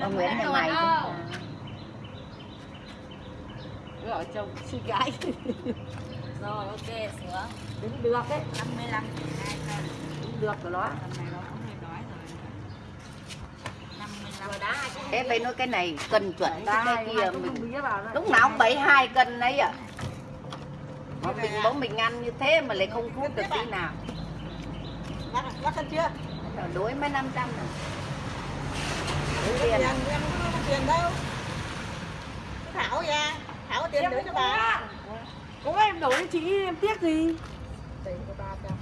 ông Nguyễn nhà mày. Gọi chồng chị gái. Rồi ok sửa. Đứng được đấy 55 2 cân Đứng được của nó Lần này nó cũng hơi đói rồi. 55 Rồi đá hai Thế phải nói cái này cân chuẩn chứ cái kia mình đó lúc nào cũng bảy hai cân đấy à mà mình bố mình ăn như thế mà lại không hút được tí nào. Lắc, lắc ăn chưa? đối mấy năm trăm rồi Tiền, Đối tiền. em không có tiền đâu? Thảo ra Thảo tiền để cho bà. Có. Em đổi cho chị em tiếc gì? Tiền cho ba trăm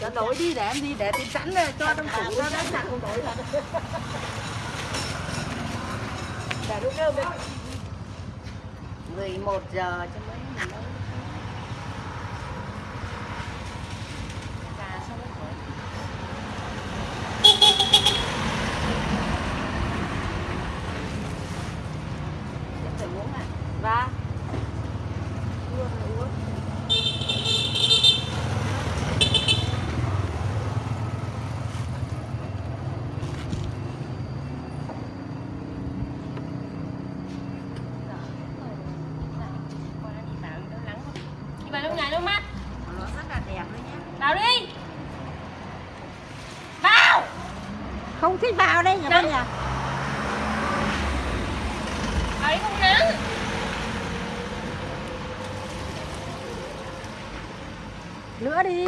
Cho đổi đi để em đi để tiền sẵn rồi cho trong tủ ra đó. sẵn không đổi thật Để lúc cơm đấy 11 giờ cho mấy mình nấu Cà xong rồi Em phải uống à Và Uống rồi uống Đi vào trong nhà nước mắt. Nó rất là đẹp đấy nhé Vào đi. Vào. Không thích vào đây nhà Nắng. bên nhà Vào đi không nắng Nữa đi.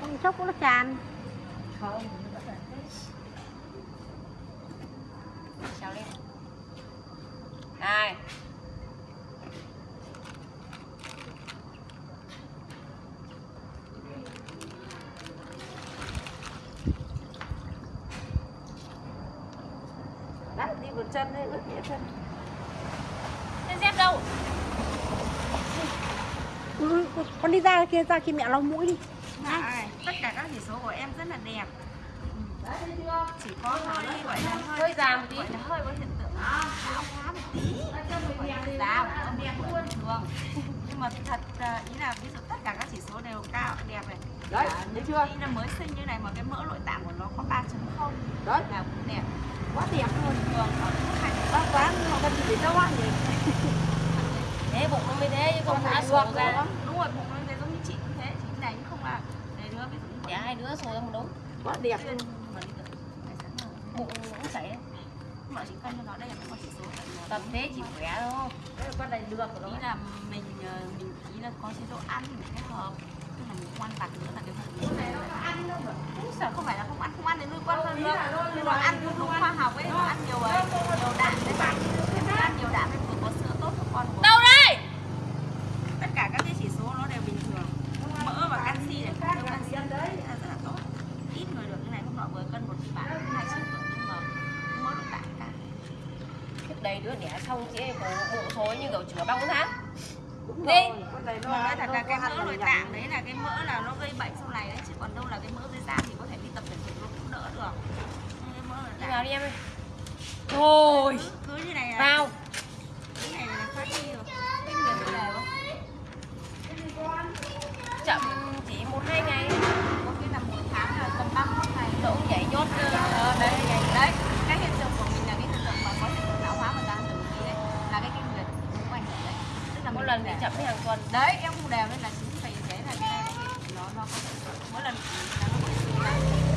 Không chốc nó tràn. Không. Chào lên Này một chân đấy ướt nhẹ chân. Thế dép đâu? Ừ, Con đi ra kia ra kia mẹ lau mũi đi. Này, tất cả các chỉ số của em rất là đẹp. Chỉ có hơi gọi là hơi hơi già một tí. gọi là hơi có hiện tượng. Lão hóa một tí. Không đẹp bình thường nhưng mà thật à, ý là ví dụ tất cả các chỉ số đều cao đẹp này. Đấy, thấy chưa? ý là mới sinh như này mà cái mỡ nội tạng của nó có 3 không Đấy, là cũng đẹp quá đẹp luôn. Thường Bác quá, nhưng mà con chỉ đâu ăn nhỉ? Thế bụng nó mới thế chứ không đã sổ ra. đúng rồi bụng nó thế giống như chị cũng thế chị này cũng không là để đứa ví dụ để hai đứa sổ ra một đống. Quá đẹp mà nào. bụng cũng chảy nhưng mà chỉ cân cho nó đây là con chỉ số tập thế chỉ khỏe thôi Đấy là con này được của nó ý là mình ờ, mình ý là có chế độ ăn mình kết hợp. Tức là mình ăn vặt nữa là cái phần này nó có ăn đâu mà cũng sợ không phải là không ăn không ăn thì nuôi con hơn được nhưng mà ăn đúng khoa học ấy ăn nhiều ấy. Nhiều đạm đấy. Bạn em ăn nhiều đạm thì vừa có sữa tốt cho con đâu đây? Tất cả các cái chỉ số nó đều bình thường. Mỡ và canxi này không canxi đấy. Là rất là tốt. Ít người được như này hôm nọ vừa cân một bạn hai triệu tuổi nhưng mà mỡ nội tạng cao trước đây đứa đẻ xong chị ấy bụng thối như kiểu chữa băng tháng. Đi. nó mà nói thật nó là cái mỡ là nội tạng được. đấy là cái mỡ là nó gây bệnh sau này đấy chứ còn đâu là cái mỡ dưới da thì mỗi lần thì chậm mấy hàng tuần. Đấy, em không đều nên là chúng vì thế là cái này nó nó có mỗi lần nó có